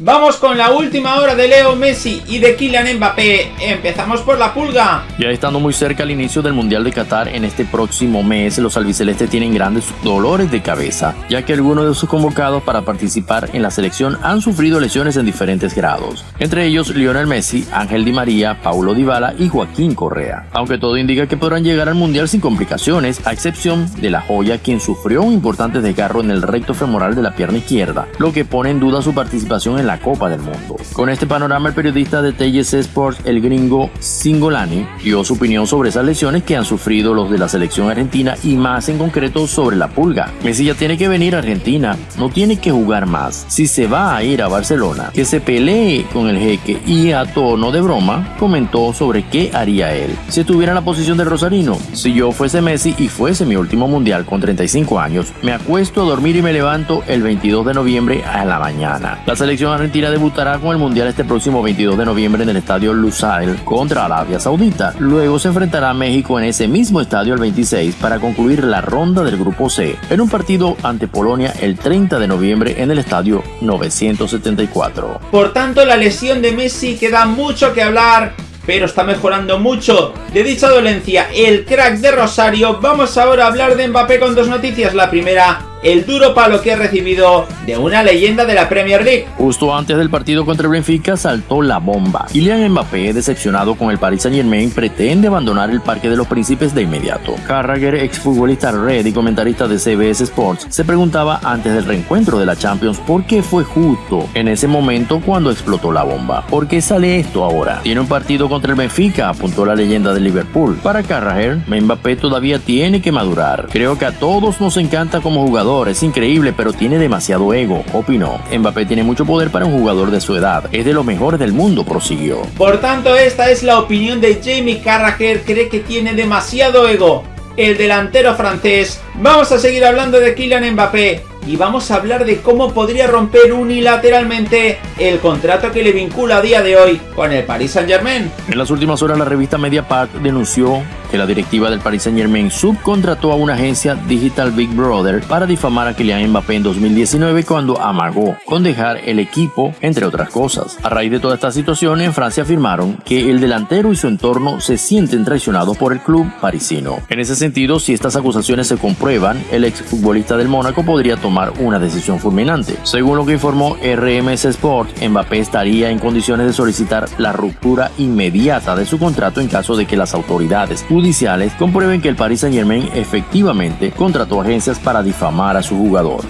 Vamos con la última hora de Leo Messi y de Kylian Mbappé. Empezamos por la pulga. Ya estando muy cerca al inicio del Mundial de Qatar en este próximo mes, los albicelestes tienen grandes dolores de cabeza, ya que algunos de sus convocados para participar en la selección han sufrido lesiones en diferentes grados. Entre ellos Lionel Messi, Ángel Di María, Paulo Dybala y Joaquín Correa. Aunque todo indica que podrán llegar al Mundial sin complicaciones, a excepción de la joya quien sufrió un importante desgarro en el recto femoral de la pierna izquierda, lo que pone en duda su participación en la Copa del Mundo. Con este panorama, el periodista de TGC Sports, el gringo Singolani, dio su opinión sobre esas lesiones que han sufrido los de la selección argentina y más en concreto sobre la pulga. Messi ya tiene que venir a Argentina, no tiene que jugar más. Si se va a ir a Barcelona, que se pelee con el jeque y a tono de broma comentó sobre qué haría él. Si estuviera en la posición de Rosarino, si yo fuese Messi y fuese mi último mundial con 35 años, me acuesto a dormir y me levanto el 22 de noviembre a la mañana. La selección Argentina debutará con el Mundial este próximo 22 de noviembre en el estadio Lusail contra Arabia Saudita. Luego se enfrentará a México en ese mismo estadio el 26 para concluir la ronda del Grupo C en un partido ante Polonia el 30 de noviembre en el estadio 974. Por tanto, la lesión de Messi queda mucho que hablar pero está mejorando mucho de dicha dolencia el crack de Rosario. Vamos ahora a hablar de Mbappé con dos noticias. La primera, el duro palo que ha recibido de una leyenda de la Premier League. Justo antes del partido contra el Benfica saltó la bomba. Kylian Mbappé, decepcionado con el Paris Saint Germain, pretende abandonar el Parque de los Príncipes de inmediato. Carragher, exfutbolista red y comentarista de CBS Sports, se preguntaba antes del reencuentro de la Champions por qué fue justo en ese momento cuando explotó la bomba. ¿Por qué sale esto ahora? Tiene un partido contra el Benfica, apuntó la leyenda de Liverpool. Para Carragher, Mbappé todavía tiene que madurar. Creo que a todos nos encanta como jugador es increíble, pero tiene demasiado ego, opinó. Mbappé tiene mucho poder para un jugador de su edad, es de los mejores del mundo, prosiguió. Por tanto, esta es la opinión de Jamie Carragher, cree que tiene demasiado ego. El delantero francés. Vamos a seguir hablando de Kylian Mbappé y vamos a hablar de cómo podría romper unilateralmente el contrato que le vincula a día de hoy con el Paris Saint Germain. En las últimas horas la revista Mediapart denunció que la directiva del Paris Saint Germain subcontrató a una agencia Digital Big Brother para difamar a Kylian Mbappé en 2019 cuando amagó con dejar el equipo, entre otras cosas. A raíz de toda esta situación, en Francia afirmaron que el delantero y su entorno se sienten traicionados por el club parisino. En ese sentido, si estas acusaciones se comprueban, el exfutbolista del Mónaco podría tomar una decisión fulminante. Según lo que informó RMS Sport, Mbappé estaría en condiciones de solicitar la ruptura inmediata de su contrato en caso de que las autoridades judiciales comprueben que el Paris Saint Germain efectivamente contrató agencias para difamar a su jugador.